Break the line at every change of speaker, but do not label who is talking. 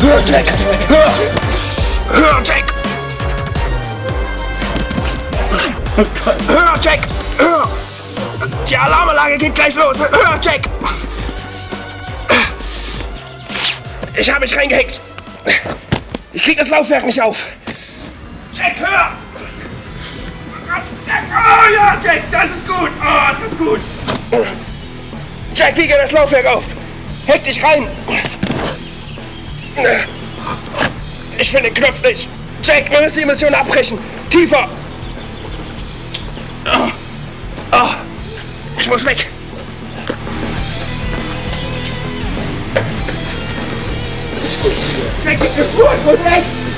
Hör, Jack! Hör! Hör, Jack! Hör, Jack! Hör! Die Alarmanlage geht gleich los! Hör, Jack! Ich habe mich reingehängt! Ich krieg das Laufwerk nicht auf! Jack, hör! Jack! Oh ja, Jack, das ist gut! Oh, das ist gut! Jack, wie geht das Laufwerk auf? Heck dich rein! Ich finde den Knopf nicht! Jack, wir müssen die Mission abbrechen! Tiefer! Oh. Ich muss weg! Jack, gib mir Spur! Ich muss weg!